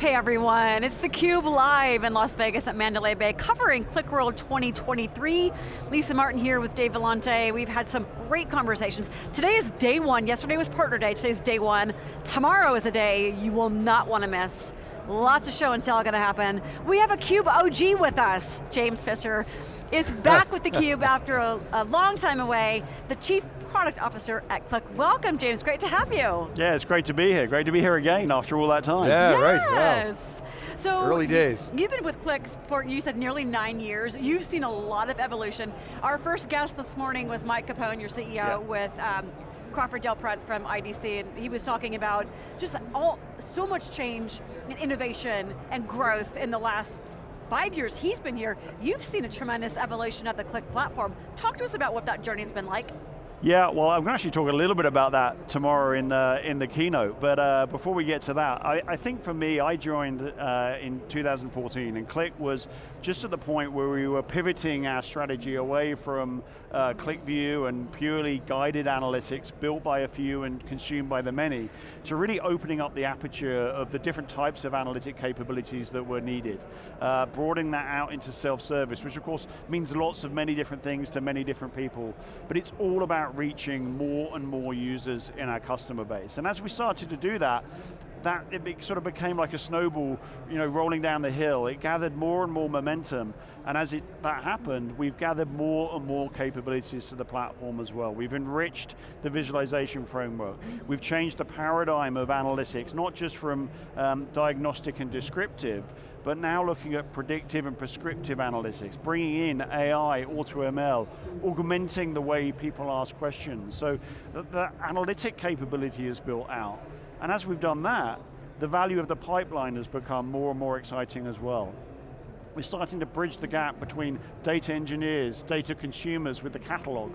Hey everyone, it's theCUBE live in Las Vegas at Mandalay Bay, covering QlikWorld 2023. Lisa Martin here with Dave Vellante. We've had some great conversations. Today is day one, yesterday was partner day, today's day one. Tomorrow is a day you will not want to miss. Lots of show and tell going to happen. We have a CUBE OG with us. James Fisher is back with theCUBE after a, a long time away. The Chief Product Officer at Qlik. Welcome, James, great to have you. Yeah, it's great to be here. Great to be here again after all that time. Yeah, yes. right, wow. So Early days. You've been with Qlik for, you said nearly nine years. You've seen a lot of evolution. Our first guest this morning was Mike Capone, your CEO, yeah. with um, Crawford Del Prete from IDC, and he was talking about just all so much change and innovation and growth in the last five years he's been here. You've seen a tremendous evolution of the Qlik platform. Talk to us about what that journey's been like. Yeah, well, I'm going to actually talk a little bit about that tomorrow in the, in the keynote, but uh, before we get to that, I, I think for me, I joined uh, in 2014, and Qlik was just at the point where we were pivoting our strategy away from uh, QlikView and purely guided analytics built by a few and consumed by the many, to really opening up the aperture of the different types of analytic capabilities that were needed. Uh, broadening that out into self-service, which of course means lots of many different things to many different people, but it's all about reaching more and more users in our customer base. And as we started to do that, that it sort of became like a snowball, you know, rolling down the hill. It gathered more and more momentum, and as it, that happened, we've gathered more and more capabilities to the platform as well. We've enriched the visualization framework. We've changed the paradigm of analytics, not just from um, diagnostic and descriptive, but now looking at predictive and prescriptive analytics, bringing in AI, AutoML, augmenting the way people ask questions. So the, the analytic capability is built out. And as we've done that, the value of the pipeline has become more and more exciting as well. We're starting to bridge the gap between data engineers, data consumers with the catalog,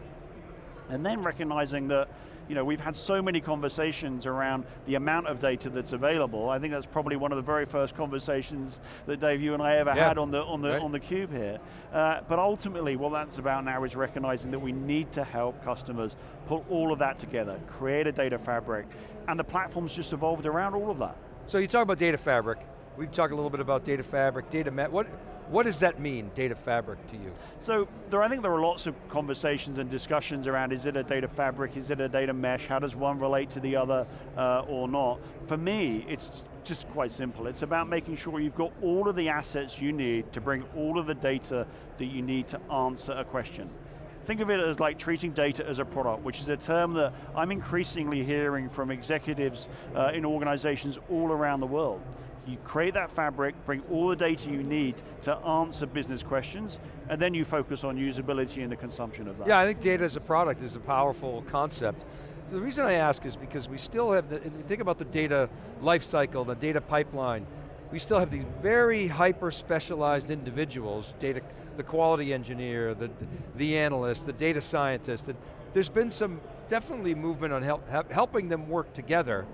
and then recognizing that you know, we've had so many conversations around the amount of data that's available. I think that's probably one of the very first conversations that Dave, you and I ever yeah. had on the on the right. on the cube here. Uh, but ultimately, what that's about now is recognizing that we need to help customers pull all of that together, create a data fabric, and the platform's just evolved around all of that. So you talk about data fabric. We've talked a little bit about data fabric, data met. What what does that mean, data fabric to you? So there, I think there are lots of conversations and discussions around is it a data fabric, is it a data mesh, how does one relate to the other uh, or not? For me, it's just quite simple. It's about making sure you've got all of the assets you need to bring all of the data that you need to answer a question. Think of it as like treating data as a product, which is a term that I'm increasingly hearing from executives uh, in organizations all around the world. You create that fabric, bring all the data you need to answer business questions, and then you focus on usability and the consumption of that. Yeah, I think data as a product is a powerful concept. The reason I ask is because we still have, the, think about the data lifecycle, the data pipeline, we still have these very hyper-specialized individuals, data, the quality engineer, the, the analyst, the data scientist, and there's been some definitely movement on help, helping them work together,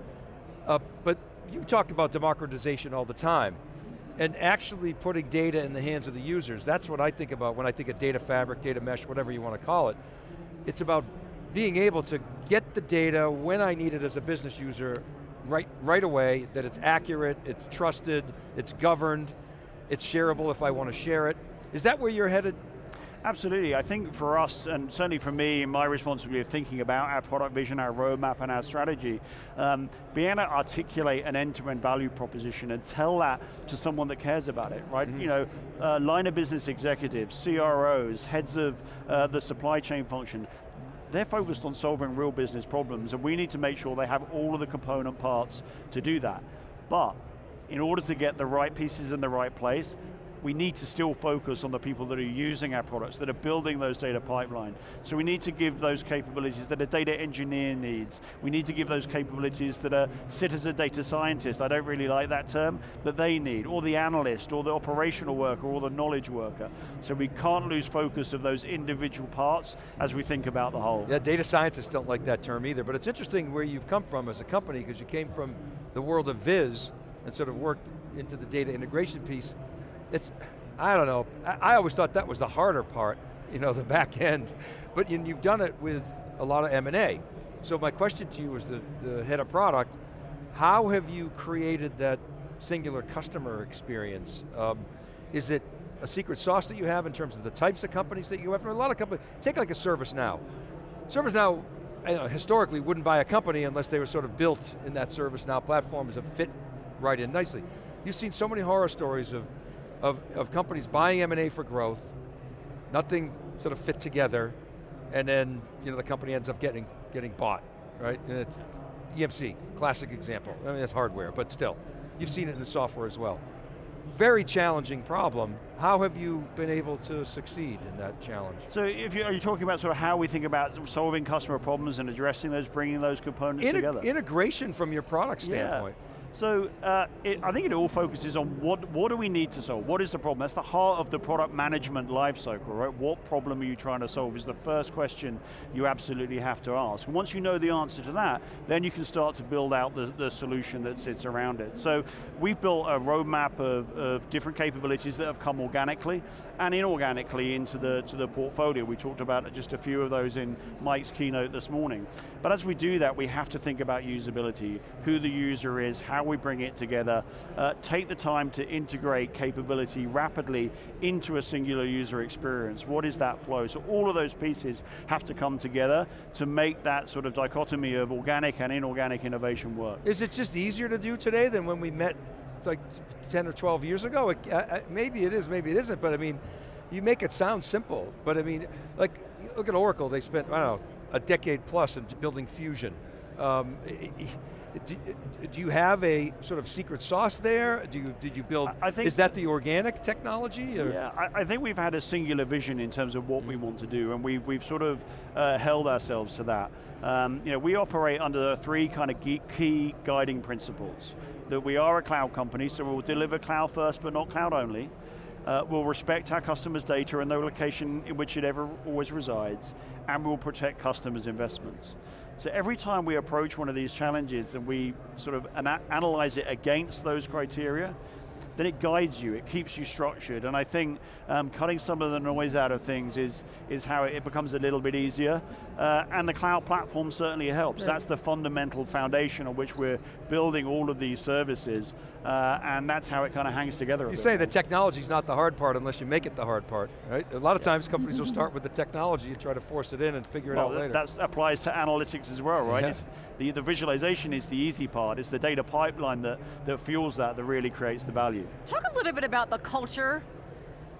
uh, but you talk about democratization all the time, and actually putting data in the hands of the users. That's what I think about when I think of data fabric, data mesh, whatever you want to call it. It's about being able to get the data when I need it as a business user right, right away, that it's accurate, it's trusted, it's governed, it's shareable if I want to share it. Is that where you're headed? Absolutely, I think for us, and certainly for me, my responsibility of thinking about our product vision, our roadmap, and our strategy, um, being able to articulate an end-to-end -end value proposition and tell that to someone that cares about it, right? Mm -hmm. You know, uh, line of business executives, CROs, heads of uh, the supply chain function, they're focused on solving real business problems, and we need to make sure they have all of the component parts to do that. But, in order to get the right pieces in the right place, we need to still focus on the people that are using our products, that are building those data pipeline. So we need to give those capabilities that a data engineer needs. We need to give those capabilities that a citizen data scientist, I don't really like that term, that they need, or the analyst, or the operational worker, or the knowledge worker. So we can't lose focus of those individual parts as we think about the whole. Yeah, data scientists don't like that term either, but it's interesting where you've come from as a company, because you came from the world of Viz, and sort of worked into the data integration piece it's, I don't know, I, I always thought that was the harder part, you know, the back end. But you, you've done it with a lot of M&A. So my question to you as the, the head of product, how have you created that singular customer experience? Um, is it a secret sauce that you have in terms of the types of companies that you have? A lot of companies, take like a ServiceNow. ServiceNow, you know, historically wouldn't buy a company unless they were sort of built in that ServiceNow platform as a fit right in nicely. You've seen so many horror stories of, of, of companies buying M&A for growth, nothing sort of fit together, and then you know, the company ends up getting, getting bought, right? And it's EMC, classic example. I mean, that's hardware, but still. You've seen it in the software as well. Very challenging problem. How have you been able to succeed in that challenge? So if you, are you talking about sort of how we think about solving customer problems and addressing those, bringing those components Integ together? Integration from your product standpoint. Yeah. So uh, it, I think it all focuses on what, what do we need to solve? What is the problem? That's the heart of the product management lifecycle, right? What problem are you trying to solve is the first question you absolutely have to ask. Once you know the answer to that, then you can start to build out the, the solution that sits around it. So we've built a roadmap of, of different capabilities that have come organically and inorganically into the, to the portfolio. We talked about just a few of those in Mike's keynote this morning. But as we do that, we have to think about usability, who the user is, how how we bring it together, uh, take the time to integrate capability rapidly into a singular user experience. What is that flow? So all of those pieces have to come together to make that sort of dichotomy of organic and inorganic innovation work. Is it just easier to do today than when we met like 10 or 12 years ago? It, uh, maybe it is, maybe it isn't, but I mean, you make it sound simple, but I mean, like, look at Oracle, they spent, I don't know, a decade plus in building Fusion. Um, do, do, you have a sort of secret sauce there? Do you, did you build, I think, is that the organic technology? Or? Yeah, I, I, think we've had a singular vision in terms of what we want to do, and we've, we've sort of uh, held ourselves to that. Um, you know, we operate under three kind of key guiding principles. That we are a cloud company, so we'll deliver cloud first, but not cloud only. Uh, we'll respect our customers' data and the location in which it ever always resides, and we'll protect customers' investments. So every time we approach one of these challenges and we sort of ana analyze it against those criteria, then it guides you, it keeps you structured, and I think um, cutting some of the noise out of things is, is how it becomes a little bit easier, uh, and the cloud platform certainly helps. That's the fundamental foundation on which we're building all of these services, uh, and that's how it kind of hangs together You say the technology's not the hard part unless you make it the hard part, right? A lot of times companies will start with the technology and try to force it in and figure well, it out later. That applies to analytics as well, right? Yeah. The, the visualization is the easy part, it's the data pipeline that, that fuels that, that really creates the value. Talk a little bit about the culture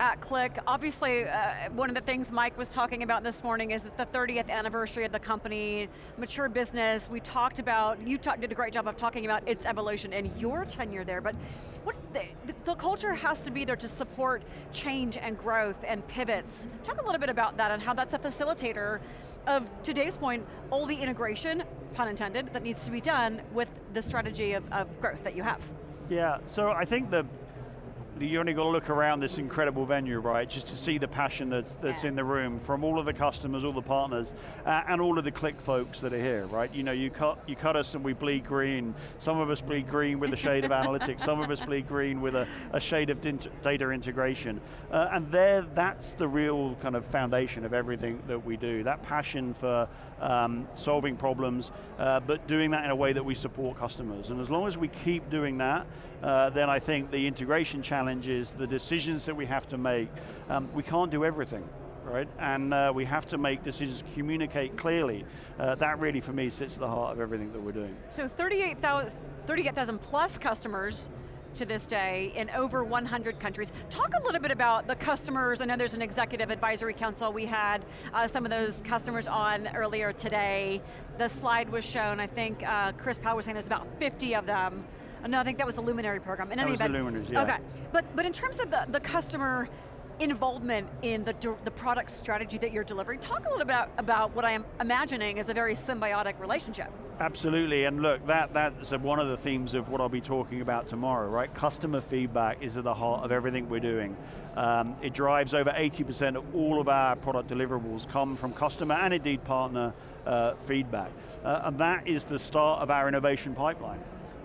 at Qlik. Obviously, uh, one of the things Mike was talking about this morning is the 30th anniversary of the company, mature business. We talked about, you talk, did a great job of talking about its evolution and your tenure there, but what the, the, culture has to be there to support change and growth and pivots. Talk a little bit about that and how that's a facilitator of, today's point, all the integration, pun intended, that needs to be done with the strategy of, of growth that you have. Yeah, so I think the you only got to look around this incredible venue, right, just to see the passion that's, that's yeah. in the room from all of the customers, all the partners, uh, and all of the Qlik folks that are here, right? You know, you cut, you cut us and we bleed green. Some of us bleed green with a shade of analytics, some of us bleed green with a, a shade of data integration. Uh, and there, that's the real kind of foundation of everything that we do. That passion for um, solving problems, uh, but doing that in a way that we support customers. And as long as we keep doing that, uh, then I think the integration challenges, the decisions that we have to make, um, we can't do everything right? And uh, we have to make decisions, communicate clearly. Uh, that really, for me, sits at the heart of everything that we're doing. So 38,000 38, plus customers to this day in over 100 countries. Talk a little bit about the customers. I know there's an executive advisory council. We had uh, some of those customers on earlier today. The slide was shown, I think uh, Chris Powell was saying there's about 50 of them. No, I think that was the Luminary program. In that was event, the Luminaries, yeah. Okay, but, but in terms of the, the customer involvement in the, the product strategy that you're delivering, talk a little bit about, about what I'm imagining is a very symbiotic relationship. Absolutely, and look, that, that's one of the themes of what I'll be talking about tomorrow, right? Customer feedback is at the heart of everything we're doing. Um, it drives over 80% of all of our product deliverables come from customer and indeed partner uh, feedback. Uh, and that is the start of our innovation pipeline.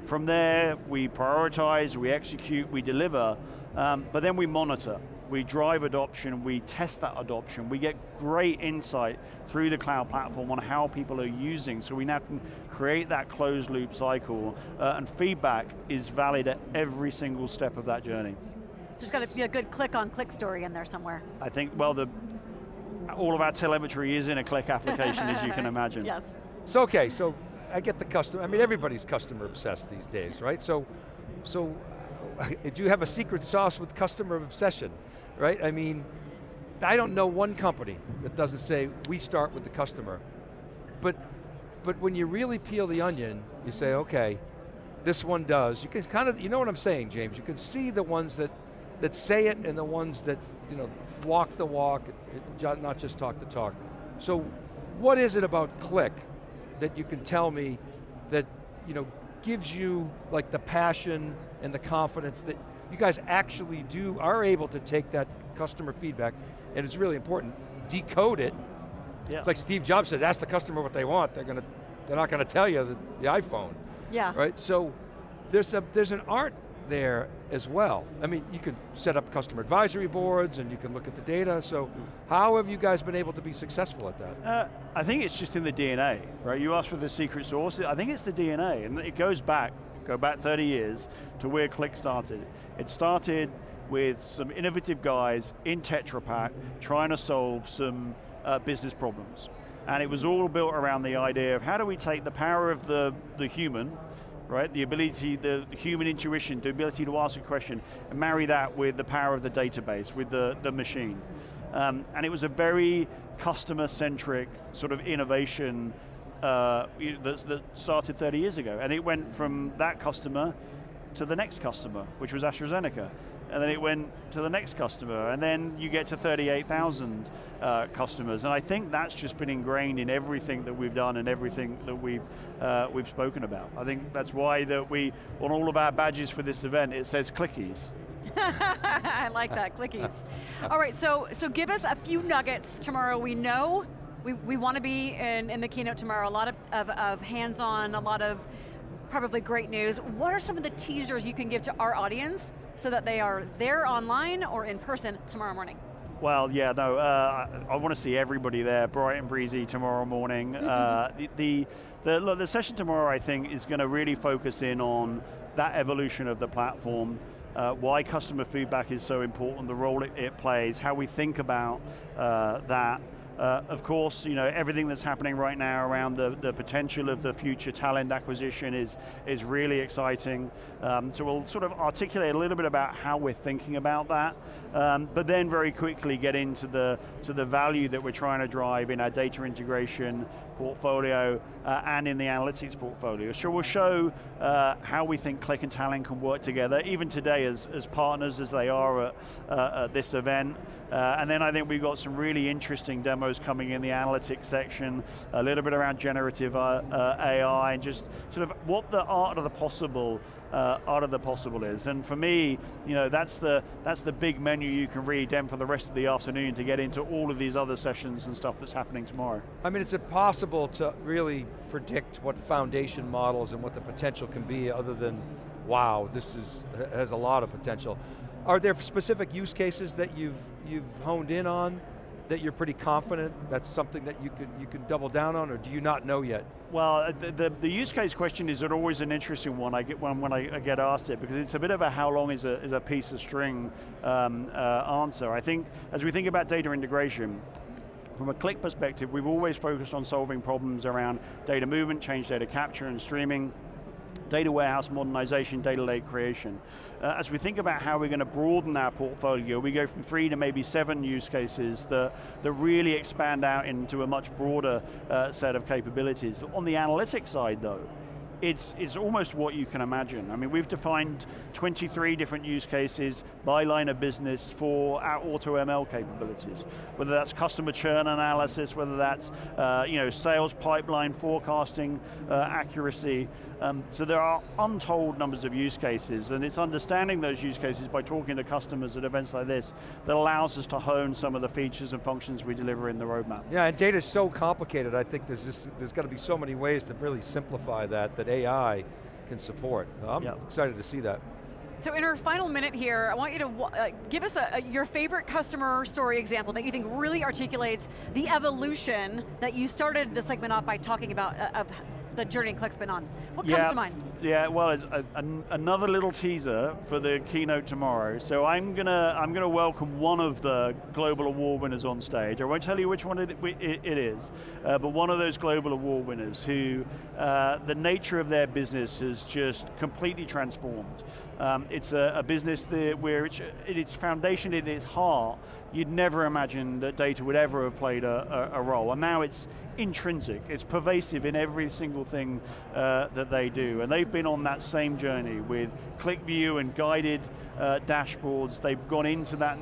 From there, we prioritize, we execute, we deliver, um, but then we monitor. we drive adoption, we test that adoption, we get great insight through the cloud platform on how people are using, so we now can create that closed loop cycle, uh, and feedback is valid at every single step of that journey. So there's got to be a good Qlik-on-Qlik story in there somewhere. I think, well, the, all of our telemetry is in a Qlik application, as you can imagine. Yes. So okay, so I get the customer, I mean everybody's customer obsessed these days, right? So, so do you have a secret sauce with customer obsession, right? I mean, I don't know one company that doesn't say, we start with the customer. But, but when you really peel the onion, you say, okay, this one does. You can kind of, you know what I'm saying, James? You can see the ones that, that say it and the ones that, you know, walk the walk, not just talk the talk. So, what is it about Qlik that you can tell me that, you know, gives you like the passion and the confidence that you guys actually do, are able to take that customer feedback, and it's really important, decode it. Yeah. It's like Steve Jobs says, ask the customer what they want, they're going to, they're not going to tell you the, the iPhone. Yeah. Right, so there's, a, there's an art there as well. I mean, you can set up customer advisory boards and you can look at the data, so how have you guys been able to be successful at that? Uh, I think it's just in the DNA, right? You asked for the secret sauce, I think it's the DNA, and it goes back, go back 30 years to where Qlik started. It started with some innovative guys in Tetra Pak trying to solve some uh, business problems. And it was all built around the idea of how do we take the power of the, the human, right? The ability, the human intuition, the ability to ask a question, and marry that with the power of the database, with the, the machine. Um, and it was a very customer-centric sort of innovation uh, that, that started 30 years ago. And it went from that customer to the next customer, which was AstraZeneca and then it went to the next customer, and then you get to 38,000 uh, customers, and I think that's just been ingrained in everything that we've done and everything that we've, uh, we've spoken about. I think that's why that we, on all of our badges for this event, it says clickies. I like that, clickies. all right, so, so give us a few nuggets tomorrow. We know we, we want to be in, in the keynote tomorrow, a lot of, of, of hands-on, a lot of probably great news. What are some of the teasers you can give to our audience so that they are there online or in person tomorrow morning? Well, yeah, no, uh, I, I want to see everybody there, bright and breezy tomorrow morning. uh, the, the, the, look, the session tomorrow, I think, is going to really focus in on that evolution of the platform, uh, why customer feedback is so important, the role it, it plays, how we think about uh, that, uh, of course, you know, everything that's happening right now around the, the potential of the future Talend acquisition is, is really exciting. Um, so we'll sort of articulate a little bit about how we're thinking about that, um, but then very quickly get into the, to the value that we're trying to drive in our data integration portfolio uh, and in the analytics portfolio. So we'll show uh, how we think Qlik and Talend can work together, even today as, as partners as they are at, uh, at this event. Uh, and then I think we've got some really interesting demos coming in the analytics section, a little bit around generative uh, uh, AI, and just sort of what the art of the possible uh, art of the possible is. And for me, you know, that's the, that's the big menu you can read then for the rest of the afternoon to get into all of these other sessions and stuff that's happening tomorrow. I mean, it's impossible to really predict what foundation models and what the potential can be other than, wow, this is, has a lot of potential. Are there specific use cases that you've, you've honed in on that you're pretty confident that's something that you can, you can double down on, or do you not know yet? Well, uh, the, the, the use case question is always an interesting one I get when, when I, I, get asked it, because it's a bit of a how long is a, is a piece of string um, uh, answer. I think, as we think about data integration, from a Qlik perspective, we've always focused on solving problems around data movement, change data capture and streaming, data warehouse modernization, data lake creation. Uh, as we think about how we're going to broaden our portfolio, we go from three to maybe seven use cases that, that really expand out into a much broader uh, set of capabilities. On the analytics side though, it's, it's almost what you can imagine. I mean, we've defined 23 different use cases by line of business for our auto ML capabilities. Whether that's customer churn analysis, whether that's uh, you know, sales pipeline forecasting uh, accuracy. Um, so there are untold numbers of use cases, and it's understanding those use cases by talking to customers at events like this that allows us to hone some of the features and functions we deliver in the roadmap. Yeah, and data is so complicated, I think there's, just, there's got to be so many ways to really simplify that, that that AI can support. I'm yep. excited to see that. So in our final minute here, I want you to uh, give us a, a, your favorite customer story example that you think really articulates the evolution that you started the segment off by talking about uh, of the journey Qlik's been on. What yeah, comes to mind? Yeah, well, it's a, an, another little teaser for the keynote tomorrow. So I'm going to I'm gonna welcome one of the global award winners on stage. I won't tell you which one it, it, it is, uh, but one of those global award winners who uh, the nature of their business has just completely transformed. Um, it's a, a, business that where it's, its foundation, at its heart, you'd never imagine that data would ever have played a, a, a role. And now it's intrinsic, it's pervasive in every single thing uh, that they do. And they've been on that same journey with QlikView and guided uh, dashboards. They've gone into that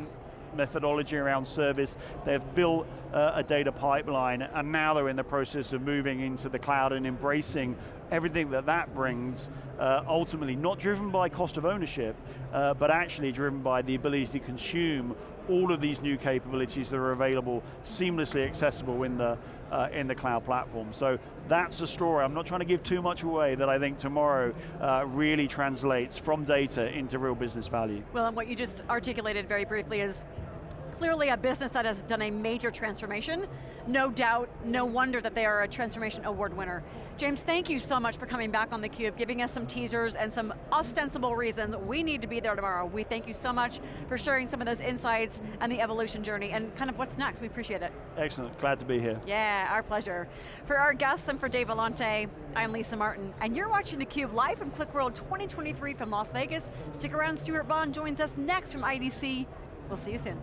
methodology around service. They've built uh, a data pipeline and now they're in the process of moving into the cloud and embracing everything that that brings, uh, ultimately not driven by cost of ownership, uh, but actually driven by the ability to consume all of these new capabilities that are available, seamlessly accessible in the, uh, in the cloud platform. So that's the story. I'm not trying to give too much away that I think tomorrow uh, really translates from data into real business value. Well, and what you just articulated very briefly is clearly a business that has done a major transformation. No doubt, no wonder that they are a transformation award winner. James, thank you so much for coming back on theCUBE, giving us some teasers and some ostensible reasons we need to be there tomorrow. We thank you so much for sharing some of those insights and the evolution journey and kind of what's next, we appreciate it. Excellent, glad to be here. Yeah, our pleasure. For our guests and for Dave Vellante, I'm Lisa Martin, and you're watching theCUBE live from QlikWorld 2023 from Las Vegas. Stick around, Stewart Bond joins us next from IDC. We'll see you soon.